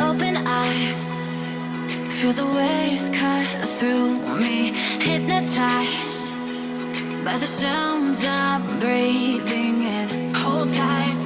open eyes, Feel the waves cut through me Hypnotized by the sounds I'm breathing in. Hold tight.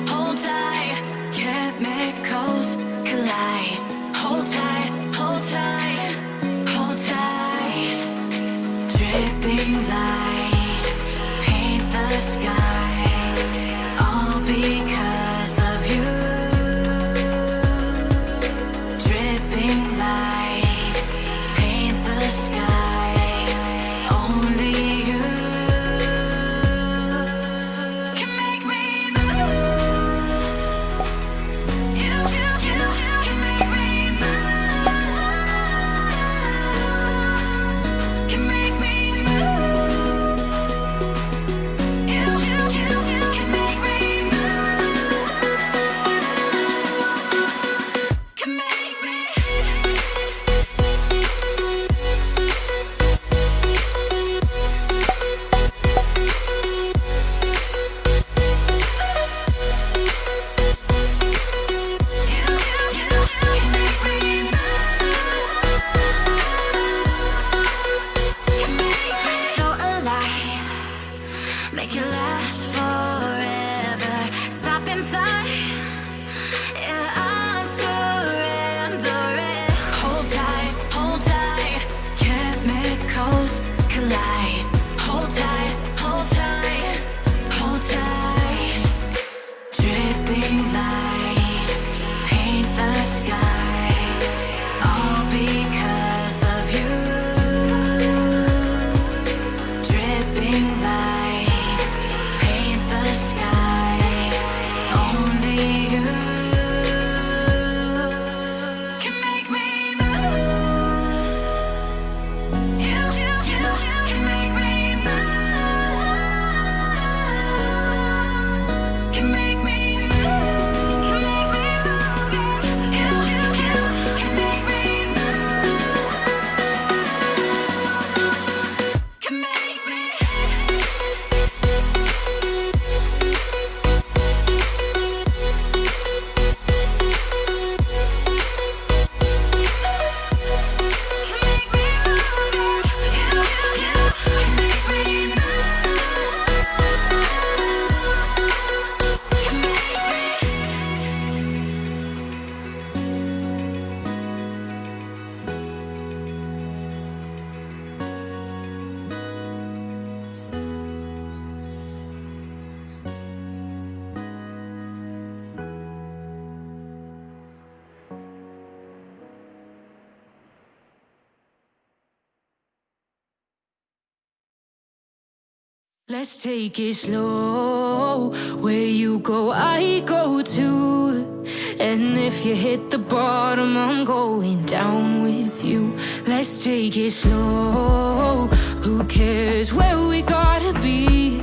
Let's take it slow. Where you go, I go too. And if you hit the bottom, I'm going down with you. Let's take it slow. Who cares where we gotta be?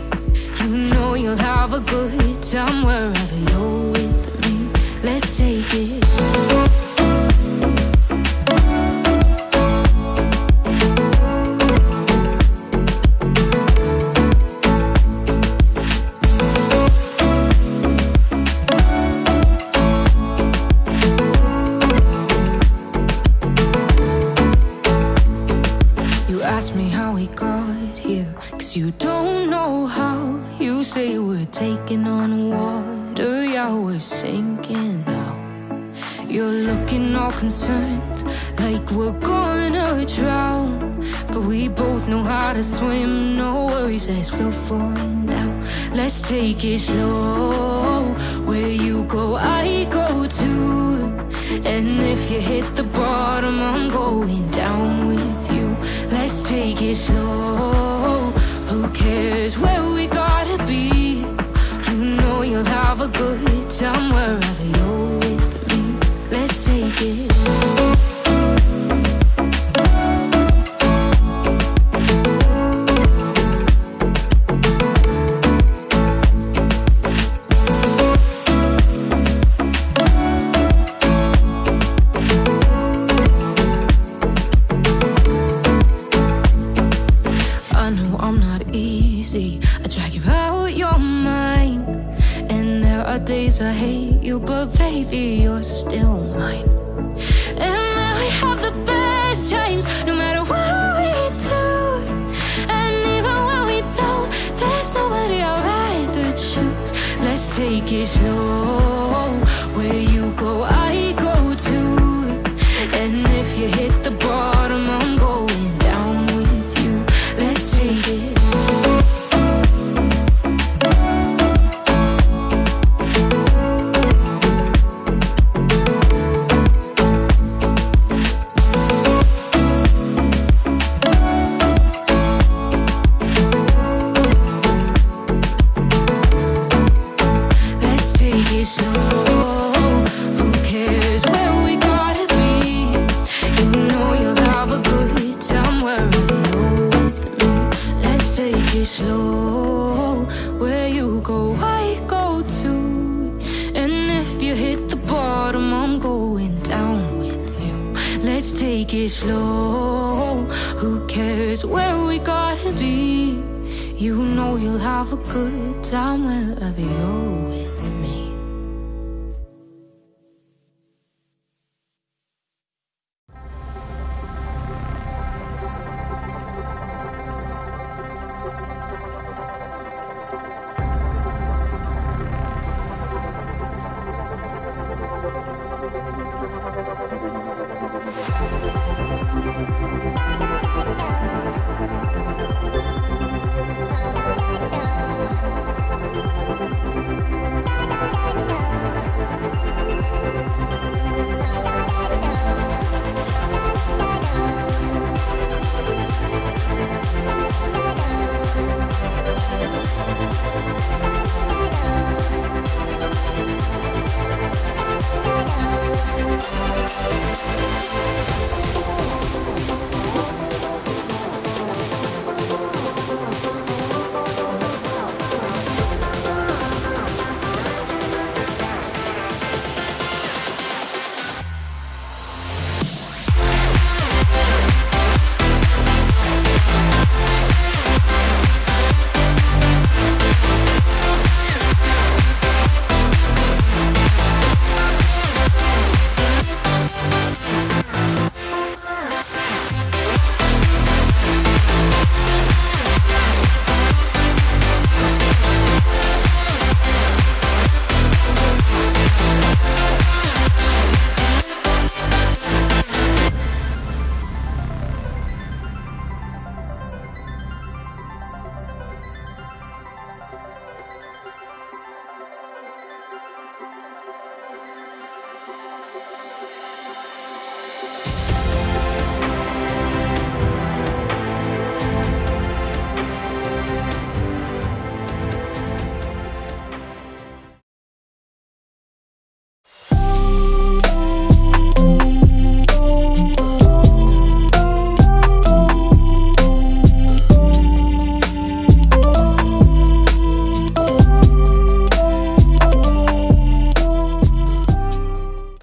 You know you'll have a good time wherever you're you don't know how. You say we're taking on water, yeah, we're sinking now. You're looking all concerned, like we're gonna drown. But we both know how to swim, no worries, let's flow for now. Let's take it slow. Where you go, I go too. And if you hit the bottom, I'm going down with you. Let's take it slow. Who cares where we gotta be? You know you'll have a good time wherever you're with me. Let's take it. Easy. I drag you out your mind. And there are days I hate you, but baby, you're still mine. And now we have the best times, no matter what we do. And even when we don't, there's nobody I'd rather choose. Let's take it slow. Slow. Who cares where we gotta be? you know you'll have a good time wherever you're open. Let's take it slow, where you go, I go too. And if you hit the bottom, I'm going down with you. Let's take it slow. Who cares where we gotta be? You know you'll have a good time wherever